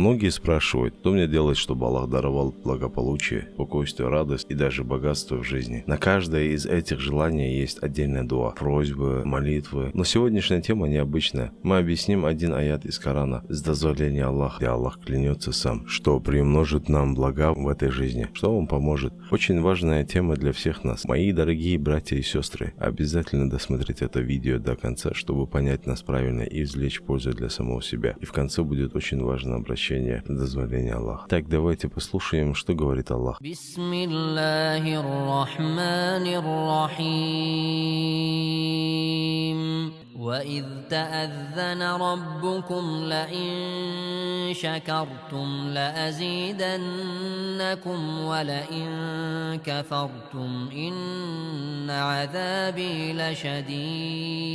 Многие спрашивают, что мне делать, чтобы Аллах даровал благополучие, спокойствие, радость и даже богатство в жизни. На каждое из этих желаний есть отдельная дуа, просьбы, молитвы. Но сегодняшняя тема необычная. Мы объясним один аят из Корана с дозволения Аллаха, где Аллах клянется сам, что приумножит нам блага в этой жизни, что вам поможет. Очень важная тема для всех нас. Мои дорогие братья и сестры, обязательно досмотрите это видео до конца, чтобы понять нас правильно и извлечь пользу для самого себя. И в конце будет очень важно обращение на дозволение Аллаха. Так, давайте послушаем, что говорит Аллах. وإذ تأذن ربكم لئن شكرتم لأزيدنكم ولئن كفرتم إن عذابي لشديد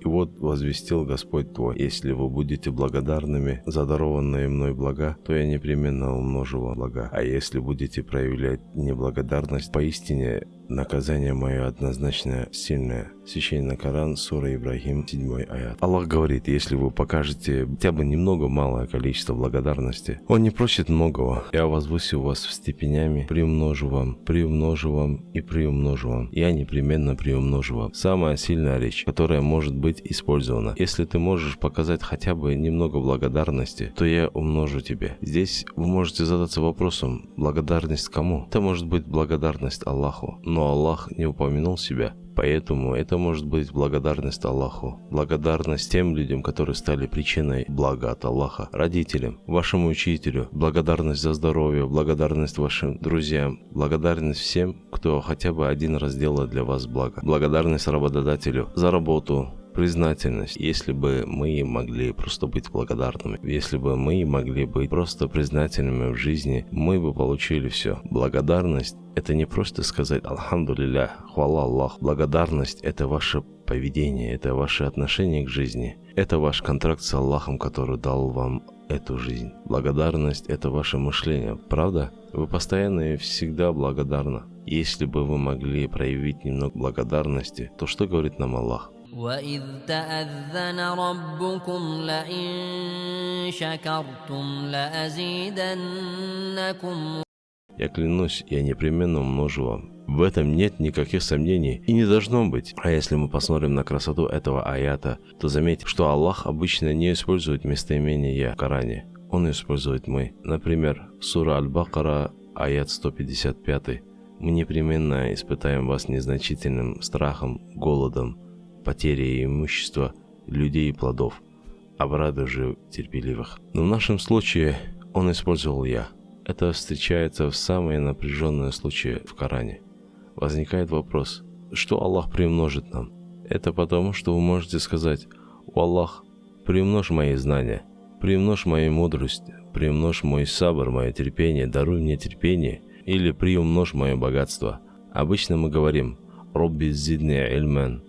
И вот возвестил Господь твой, если вы будете благодарными за дарованные мной блага, то я непременно умножу вам блага. А если будете проявлять неблагодарность, поистине наказание мое однозначно сильное. Священный Коран, Сура Ибрахим, 7 аят. Аллах говорит, если вы покажете хотя бы немного малое количество благодарности, Он не просит многого. Я возвысю вас в степенями, приумножу вам, приумножу вам и приумножу вам. Я непременно приумножу вам. Самая сильная речь, которая может быть использована. Если ты можешь показать хотя бы немного благодарности, то я умножу тебе. Здесь вы можете задаться вопросом, благодарность кому? Это может быть благодарность Аллаху, но Аллах не упомянул себя. Поэтому это может быть благодарность Аллаху, благодарность тем людям, которые стали причиной блага от Аллаха, родителям, вашему учителю, благодарность за здоровье, благодарность вашим друзьям, благодарность всем, кто хотя бы один раз сделал для вас благо, благодарность работодателю за работу, признательность, если бы мы могли просто быть благодарными, если бы мы могли быть просто признательными в жизни, мы бы получили все. Благодарность – это не просто сказать «Алхамдулилля», «Хвала Аллах». Благодарность – это ваше поведение, это ваше отношение к жизни. Это ваш контракт с Аллахом, который дал вам эту жизнь. Благодарность – это ваше мышление, правда? Вы постоянно и всегда благодарны. Если бы вы могли проявить немного благодарности, то что говорит нам Аллах? وإذ تأذن ربكم لئن شكرتم لأزيدنكم Я клянусь, я непременно умножу вам. В этом нет никаких сомнений и не должно быть. А если мы посмотрим на красоту этого аята, то заметим, что Аллах обычно не использует местоимение «я» в Коране. Он использует «мы». Например, сура Аль-Бакара, аят 155. Мы непременно испытаем вас незначительным страхом, голодом, потери имущества, людей и плодов, обрады же терпеливых. Но в нашем случае он использовал «я». Это встречается в самые напряженные случаи в Коране. Возникает вопрос, что Аллах приумножит нам? Это потому, что вы можете сказать, «О Аллах, приумножь мои знания, приумножь мою мудрость, приумножь мой сабр, мое терпение, даруй мне терпение, или приумножь мое богатство». Обычно мы говорим «Робби зидни ильмен»,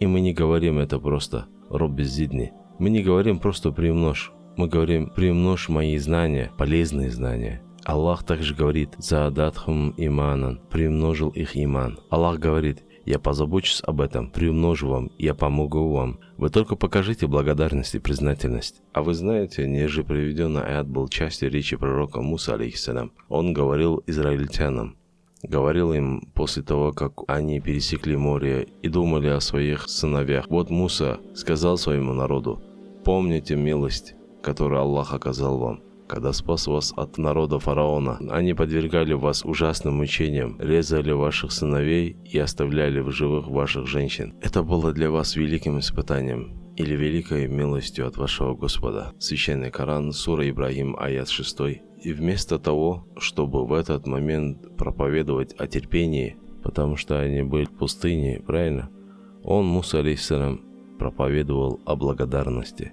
и мы не говорим это просто «Робби зидни». Мы не говорим просто «приумножь». Мы говорим «приумножь мои знания, полезные знания». Аллах также говорит «Заадатхум иманан» – «приумножил их иман». Аллах говорит «Я позабочусь об этом, приумножу вам, я помогу вам». Вы только покажите благодарность и признательность. А вы знаете, ниже приведенный аят был частью речи пророка Муса, алейхиссалям. Он говорил израильтянам, говорил им после того, как они пересекли море и думали о своих сыновьях. Вот Муса сказал своему народу, «Помните милость, которую Аллах оказал вам, когда спас вас от народа фараона. Они подвергали вас ужасным мучениям, резали ваших сыновей и оставляли в живых ваших женщин. Это было для вас великим испытанием или великой милостью от вашего Господа. Священный Коран, Сура Ибрагим, аят 6. И вместо того, чтобы в этот момент проповедовать о терпении, потому что они были в пустыне, правильно? Он, Муса алейхиссалам, проповедовал о благодарности.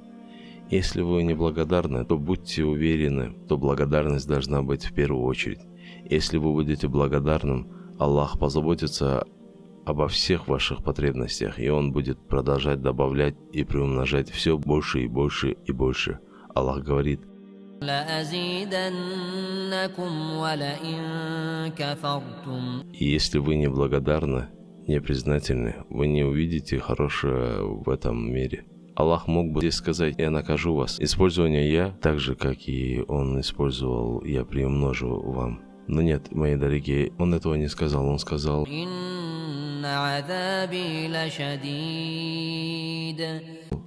Если вы не благодарны, то будьте уверены, то благодарность должна быть в первую очередь. Если вы будете благодарным, Аллах позаботится обо всех ваших потребностях, и Он будет продолжать добавлять и приумножать все больше и больше и больше. Аллах говорит – и если вы не благодарны, не признательны, вы не увидите хорошее в этом мире. Аллах мог бы здесь сказать «Я накажу вас». Использование «я», так же, как и Он использовал «Я приумножу вам». Но нет, мои дорогие, Он этого не сказал. Он сказал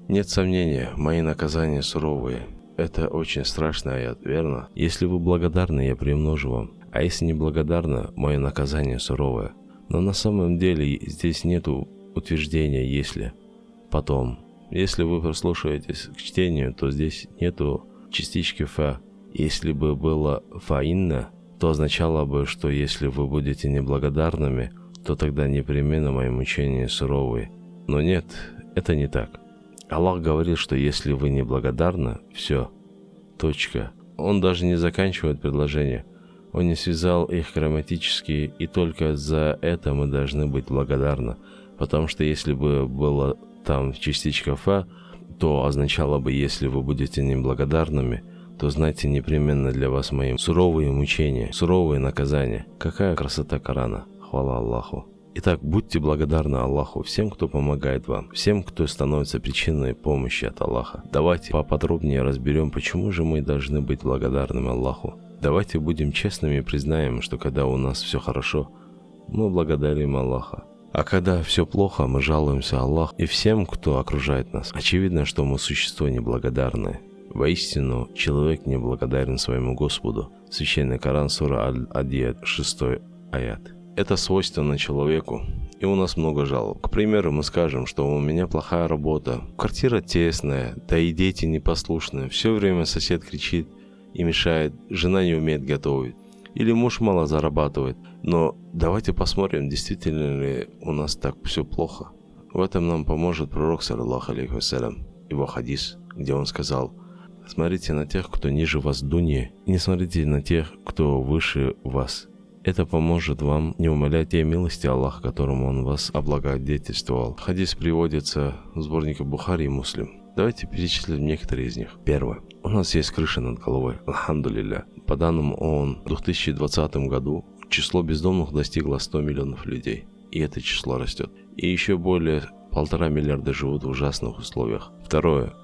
«Нет сомнения, мои наказания суровые». Это очень страшный аят, верно? Если вы благодарны, я приумножу вам. А если не благодарны, мое наказание суровое. Но на самом деле здесь нету утверждения «если». Потом, если вы прислушаетесь к чтению, то здесь нету частички «фа». Если бы было «фаинна», то означало бы, что если вы будете неблагодарными, то тогда непременно мои мучения суровые. Но нет, это не так. Аллах говорит, что если вы неблагодарны, все, точка. Он даже не заканчивает предложение. Он не связал их грамматически, и только за это мы должны быть благодарны. Потому что если бы было там частичка «фа», то означало бы, если вы будете неблагодарными, то знайте непременно для вас мои суровые мучения, суровые наказания. Какая красота Корана! Хвала Аллаху! Итак, будьте благодарны Аллаху всем, кто помогает вам, всем, кто становится причиной помощи от Аллаха. Давайте поподробнее разберем, почему же мы должны быть благодарными Аллаху. Давайте будем честными и признаем, что когда у нас все хорошо, мы благодарим Аллаха. А когда все плохо, мы жалуемся Аллаху и всем, кто окружает нас. Очевидно, что мы существо неблагодарное. Воистину, человек не благодарен своему Господу. Священный Коран, сура Аль-Адият, 6 аят. Это свойственно человеку, и у нас много жалоб. К примеру, мы скажем, что у меня плохая работа, квартира тесная, да и дети непослушные, все время сосед кричит и мешает, жена не умеет готовить, или муж мало зарабатывает. Но давайте посмотрим, действительно ли у нас так все плохо. В этом нам поможет пророк, саллаху алейхи его хадис, где он сказал, Смотрите на тех, кто ниже вас в дуне, и не смотрите на тех, кто выше вас. Это поможет вам не умолять те милости Аллаха, которым Он вас облагодетельствовал. Хадис приводится в сборнике Бухари и Муслим. Давайте перечислим некоторые из них. Первое. У нас есть крыша над головой. Алхамдулилля. По данным ООН, в 2020 году число бездомных достигло 100 миллионов людей. И это число растет. И еще более полтора миллиарда живут в ужасных условиях. Второе.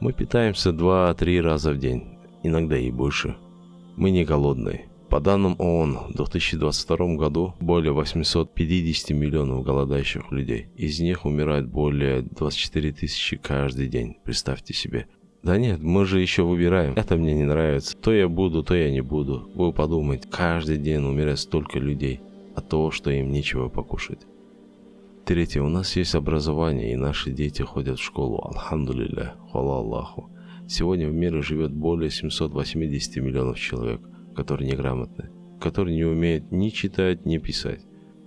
Мы питаемся 2-3 раза в день, иногда и больше. Мы не голодные. По данным ООН, в 2022 году более 850 миллионов голодающих людей. Из них умирает более 24 тысячи каждый день. Представьте себе. Да нет, мы же еще выбираем. Это мне не нравится. То я буду, то я не буду. Вы подумайте, каждый день умирает столько людей от того, что им нечего покушать. Третье. У нас есть образование, и наши дети ходят в школу. Алхамдулилля. Хвала Аллаху. Сегодня в мире живет более 780 миллионов человек, которые неграмотны, которые не умеют ни читать, ни писать.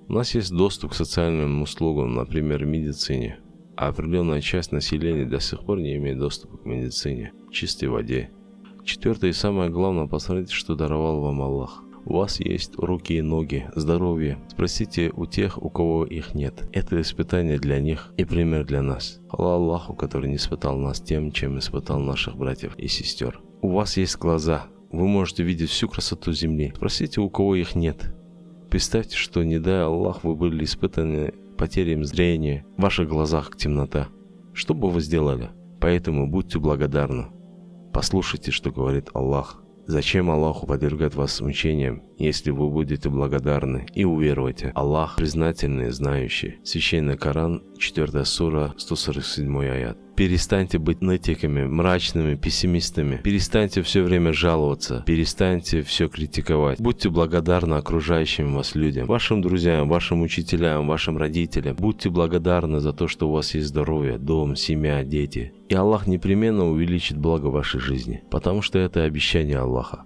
У нас есть доступ к социальным услугам, например, медицине, а определенная часть населения до сих пор не имеет доступа к медицине, чистой воде. Четвертое и самое главное, посмотрите, что даровал вам Аллах – у вас есть руки и ноги, здоровье. Спросите у тех, у кого их нет. Это испытание для них и пример для нас. Хвала Аллаху, который не испытал нас тем, чем испытал наших братьев и сестер. У вас есть глаза. Вы можете видеть всю красоту земли. Спросите, у кого их нет. Представьте, что не дай Аллах, вы были испытаны потерей зрения, в ваших глазах темнота. Что бы вы сделали? Поэтому будьте благодарны. Послушайте, что говорит Аллах. Зачем Аллаху подвергать вас мучениям, если вы будете благодарны и уверуете? Аллах признательный, знающий. Священный Коран, 4 сура, 147 аят. Перестаньте быть нытиками, мрачными, пессимистами. Перестаньте все время жаловаться. Перестаньте все критиковать. Будьте благодарны окружающим вас людям, вашим друзьям, вашим учителям, вашим родителям. Будьте благодарны за то, что у вас есть здоровье, дом, семья, дети. И Аллах непременно увеличит благо вашей жизни, потому что это обещание Аллаха.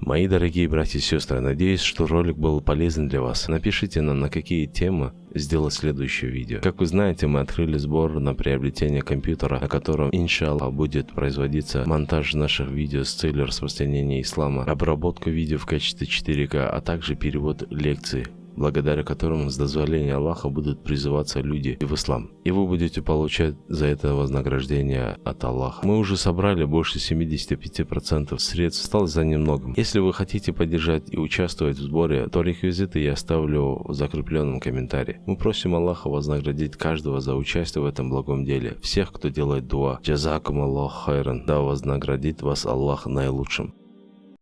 Мои дорогие братья и сестры, надеюсь, что ролик был полезен для вас. Напишите нам, на какие темы сделать следующее видео. Как вы знаете, мы открыли сбор на приобретение компьютера, на котором, иншаллах, будет производиться монтаж наших видео с целью распространения ислама, обработка видео в качестве 4К, а также перевод лекций благодаря которым с дозволения Аллаха будут призываться люди в ислам. И вы будете получать за это вознаграждение от Аллаха. Мы уже собрали больше 75% средств, осталось за немногом. Если вы хотите поддержать и участвовать в сборе, то реквизиты я оставлю в закрепленном комментарии. Мы просим Аллаха вознаградить каждого за участие в этом благом деле. Всех, кто делает дуа. Джазакум Аллах хайран. Да вознаградит вас Аллах наилучшим.